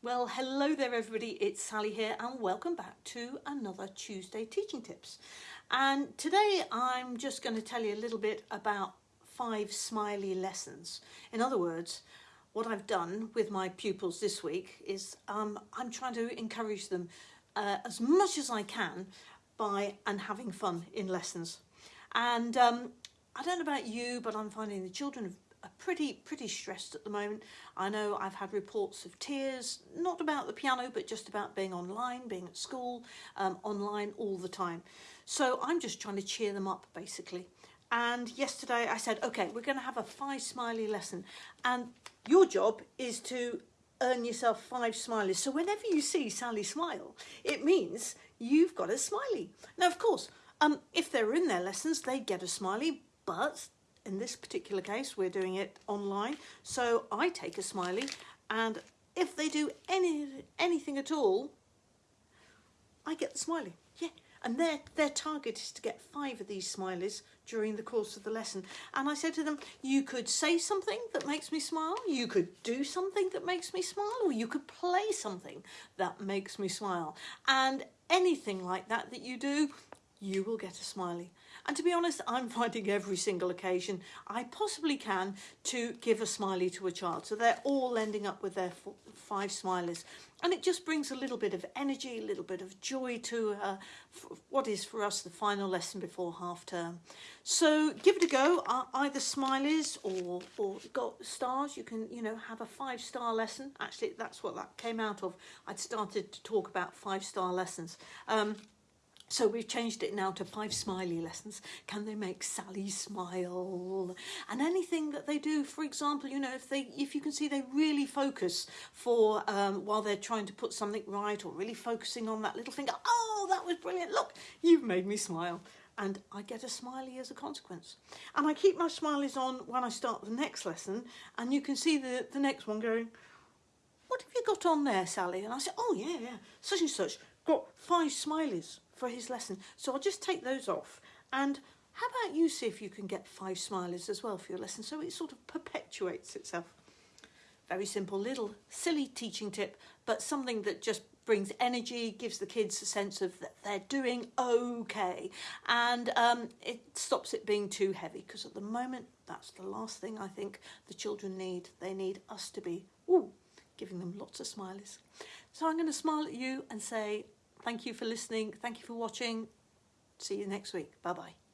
Well, hello there everybody, it's Sally here and welcome back to another Tuesday Teaching Tips. And today I'm just going to tell you a little bit about five smiley lessons. In other words, what I've done with my pupils this week is um, I'm trying to encourage them uh, as much as I can by and having fun in lessons. And um, I don't know about you, but I'm finding the children have are pretty pretty stressed at the moment. I know I've had reports of tears, not about the piano, but just about being online, being at school, um, online all the time. So I'm just trying to cheer them up basically. And yesterday I said, okay, we're going to have a five smiley lesson. And your job is to earn yourself five smileys. So whenever you see Sally smile, it means you've got a smiley. Now, of course, um, if they're in their lessons, they get a smiley, but in this particular case we're doing it online. So I take a smiley and if they do any anything at all I get the smiley. Yeah. And their their target is to get five of these smileys during the course of the lesson. And I said to them you could say something that makes me smile. You could do something that makes me smile or you could play something that makes me smile. And anything like that that you do you will get a smiley. And to be honest, I'm finding every single occasion I possibly can to give a smiley to a child. So they're all ending up with their five smileys. And it just brings a little bit of energy, a little bit of joy to what is for us the final lesson before half term. So give it a go, uh, either smileys or, or got stars. You can, you know, have a five star lesson. Actually, that's what that came out of. I'd started to talk about five star lessons. Um, so we've changed it now to five smiley lessons. Can they make Sally smile? And anything that they do, for example, you know, if they, if you can see they really focus for um, while they're trying to put something right or really focusing on that little finger. Oh, that was brilliant. Look, you've made me smile. And I get a smiley as a consequence. And I keep my smileys on when I start the next lesson. And you can see the, the next one going, what have you got on there, Sally? And I say, oh, yeah, yeah, such and such. Got five smileys for his lesson. So I'll just take those off. And how about you see if you can get five smileys as well for your lesson so it sort of perpetuates itself. Very simple little silly teaching tip, but something that just brings energy, gives the kids a sense of that they're doing okay, and um, it stops it being too heavy because at the moment that's the last thing I think the children need. They need us to be ooh, giving them lots of smileys. So I'm going to smile at you and say Thank you for listening. Thank you for watching. See you next week. Bye-bye.